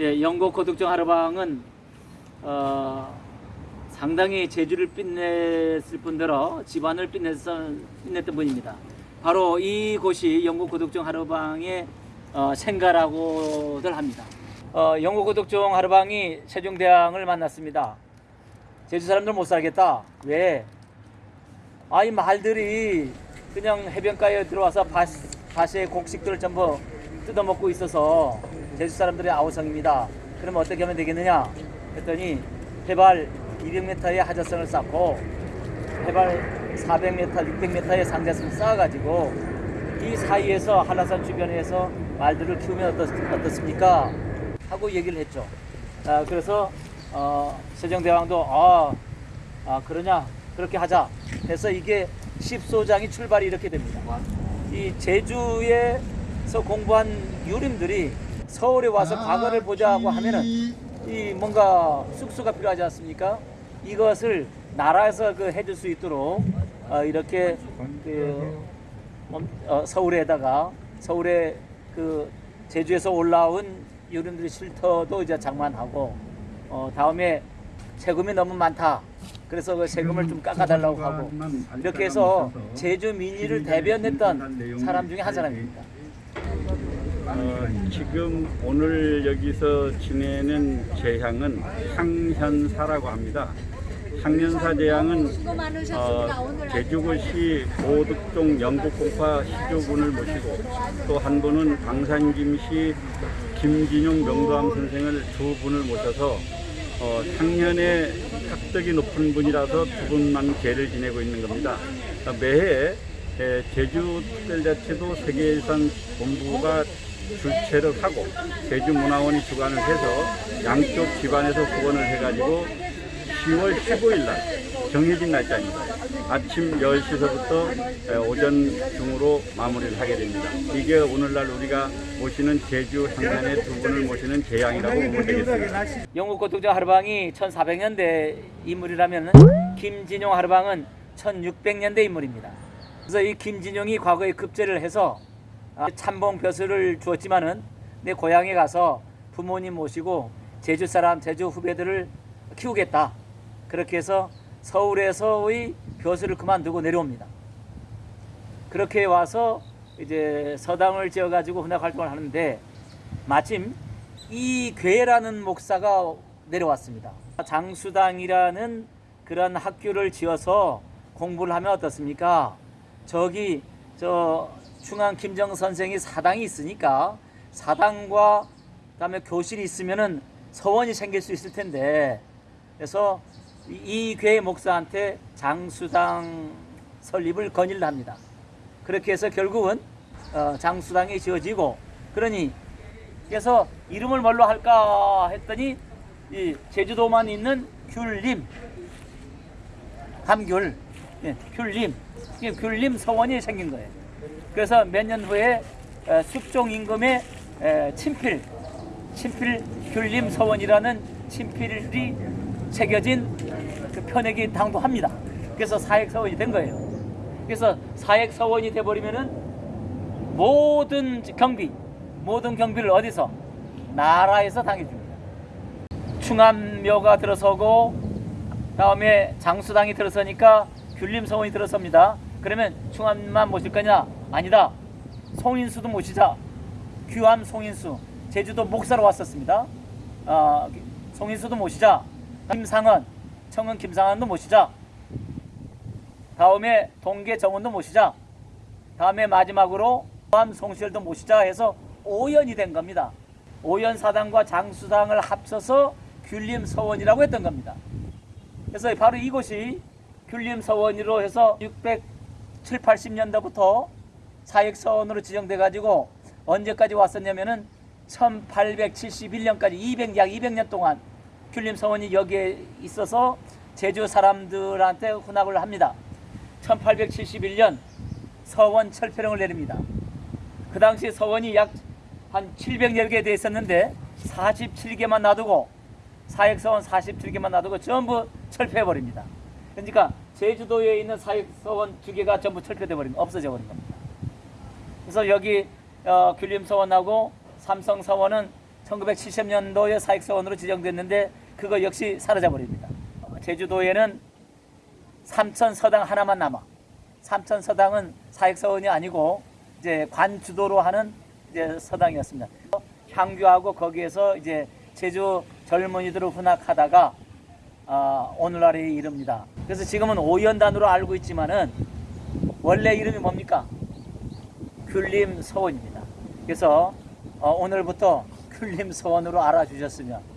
예, 영국 고독정 하르방은 어, 상당히 재주를 빛냈을 뿐더러 집안을 빛냈던, 빛냈던 분입니다. 바로 이곳이 영국 고독정 하르방의 어, 생가라고들 합니다. 어, 영국 고독정 하르방이 세종대왕을 만났습니다. 제주 사람들 못 살겠다. 왜? 아이 말들이 그냥 해변가에 들어와서 밭, 밭의 곡식들을 전부 뜯어먹고 있어서 제주 사람들의 아우성입니다. 그럼 어떻게 하면 되겠느냐? 했더니 해발 200m의 하자성을 쌓고 해발 400m, 600m의 상자성을 쌓아가지고 이 사이에서 한라산 주변에서 말들을 키우면 어떻, 어떻 습니까? 하고 얘기를 했죠. 아, 그래서 어, 세종대왕도 아, 아 그러냐 그렇게 하자 해서 이게 십소장이 출발이 이렇게 됩니다. 이 제주에서 공부한 유림들이 서울에 와서 과거를 보자고 하면은 이 뭔가 숙소가 필요하지 않습니까? 이것을 나라에서 그 해줄 수 있도록 어, 이렇게 그 음, 어, 서울에다가 서울에 그 제주에서 올라온 유림들의 쉴터도 이제 장만하고 어, 다음에 세금이 너무 많다. 그래서 그 세금을 좀 깎아달라고 하고 이렇게 해서 제주 민의를 대변했던 사람 중에 한 사람입니다. 어, 지금 오늘 여기서 지내는 재향은 향현사라고 합니다. 향연사 재향은 어, 제주고시 오득종 영국공파 시조군을 모시고 또 한 분은 방산김씨 김진용 명도암 선생을 두 분을 모셔서 어, 향년에 학덕이 높은 분이라서 두 분만 제를 지내고 있는 겁니다. 어, 매해 에, 제주특별자치도 세계유산 본부가 주최를 하고 제주문화원이 주관을 해서 양쪽 기관에서 후원을 해가지고 10월 15일 날 정해진 날짜입니다. 아침 10시서부터 오전 중으로 마무리를 하게 됩니다. 이게 오늘날 우리가 모시는 제주 향단의 두 분을 모시는 재앙이라고 보면 되겠습니다. 영국 고독자 하르방이 1400년대 인물이라면 김진용 하르방은 1600년대 인물입니다. 그래서 이 김진용이 과거에 급제를 해서 아, 참봉 벼슬을 주었지만은 내 고향에 가서 부모님 모시고 제주 사람, 제주 후배들을 키우겠다. 그렇게 해서 서울에서의 벼슬을 그만두고 내려옵니다. 그렇게 와서 이제 서당을 지어가지고 훈학 활동을 하는데 마침 이괴라는 목사가 내려왔습니다. 장수당이라는 그런 학교를 지어서 공부를 하면 어떻습니까? 저기 저 중앙 김정 선생이 사당이 있으니까 사당과 그다음에 교실이 있으면은 서원이 생길 수 있을 텐데 그래서 이 교회 목사한테 장수당 설립을 건의를 합니다. 그렇게 해서 결국은 어, 장수당이 지어지고 그러니 그래서 이름을 뭘로 할까 했더니 이 제주도만 있는 귤림 감귤 예, 귤림 귤림 서원이 생긴 거예요. 그래서 몇 년 후에 에, 숙종 임금의 에, 친필 친필 귤림 서원이라는 친필이 새겨진 그 편액이 당도합니다. 그래서 사액 서원이 된 거예요. 그래서 사액 서원이 돼 버리면은 모든 경비 모든 경비를 어디서 나라에서 당해줍니다. 충암묘가 들어서고 다음에 장수당이 들어서니까 귤림 서원이 들어섭니다. 그러면 충암만 모실 거냐? 아니다. 송인수도 모시자. 규암 송인수 제주도 목사로 왔었습니다. 어, 송인수도 모시자. 김상은 청은 김상한도 모시자. 다음에 동계 정원도 모시자. 다음에 마지막으로 규암 송실도 모시자 해서 오연이 된 겁니다. 오연 사당과 장수당을 합쳐서 귤림 서원이라고 했던 겁니다. 그래서 바로 이곳이 귤림 서원으로 해서 607, 80년대부터 사역서원으로 지정돼 가지고 언제까지 왔었냐면은 1871년까지 200, 약 200년 동안 귤림 서원이 여기에 있어서 제주 사람들한테 훈학을 합니다. 1871년 서원 철폐령을 내립니다. 그 당시 서원이 약 한 700여 개 돼 있었는데 47개만 놔두고 사역서원 47개만 놔두고 전부 철폐해 버립니다. 그러니까 제주도에 있는 사역서원 두 개가 전부 철폐돼 버린 없어져 버린 겁니다. 그래서 여기 어, 귤림서원하고 삼성서원은 1970년도에 사익서원으로 지정됐는데 그거 역시 사라져 버립니다. 제주도에는 삼천 서당 하나만 남아. 삼천 서당은 사익서원이 아니고 이제 관주도로 하는 이제 서당이었습니다. 향교하고 거기에서 이제 제주 젊은이들을 훈학하다가 아, 오늘날에 이릅니다. 그래서 지금은 오연단으로 알고 있지만은 원래 이름이 뭡니까? 귤림 서원입니다. 그래서 어, 오늘부터 귤림 서원으로 알아주셨으면